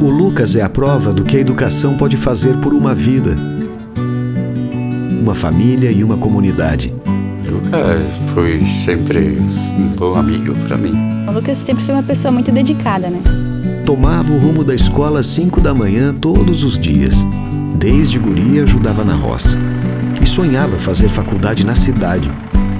Lucas é a prova do que a educação pode fazer por uma vida, uma família e uma comunidade. Lucas foi sempre um bom amigo para mim. O Lucas sempre foi uma pessoa muito dedicada, né? Tomava o rumo da escola às 5 da manhã todos os dias. Desde guria ajudava na roça. E sonhava fazer faculdade na cidade.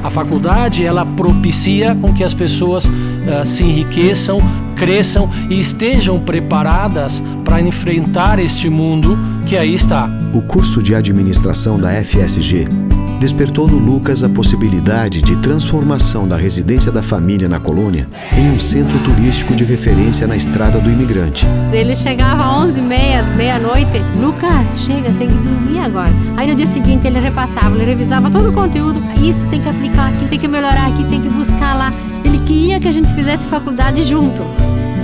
A faculdade, ela propicia com que as pessoas uh, se enriqueçam, cresçam e estejam preparadas para enfrentar este mundo que aí está. O curso de administração da FSG despertou no Lucas a possibilidade de transformação da residência da família na colônia em um centro turístico de referência na estrada do imigrante. Ele chegava às 11h30, meia-noite, Lucas, chega, tem que dormir agora. Aí no dia seguinte ele repassava, ele revisava todo o conteúdo. Isso tem que aplicar aqui, tem que melhorar aqui, tem que buscar lá. Queria que a gente fizesse faculdade junto.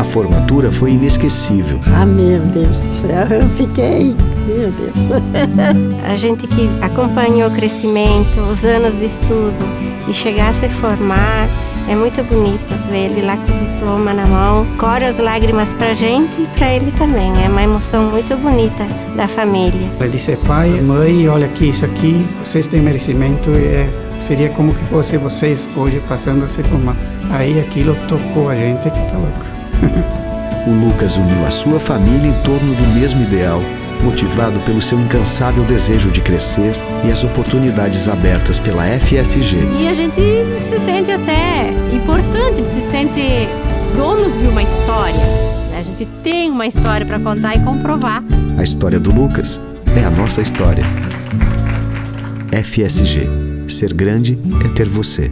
A formatura foi inesquecível. Ah, meu Deus do céu, eu fiquei. Meu Deus. a gente que acompanhou o crescimento, os anos de estudo e chegar a se formar, é muito bonito ver ele lá com o diploma na mão. Corre as lágrimas pra gente e pra ele também. É uma emoção muito bonita da família. Ele disse, pai, mãe, olha aqui, isso aqui, vocês têm merecimento e é, seria como que fosse vocês hoje passando a se formar. Aí aquilo tocou a gente que tá louco. o Lucas uniu a sua família em torno do mesmo ideal, motivado pelo seu incansável desejo de crescer e as oportunidades abertas pela FSG. E a gente se sente até importante, se sente donos de uma história. A gente tem uma história para contar e comprovar. A história do Lucas é a nossa história. FSG. Ser grande é ter você.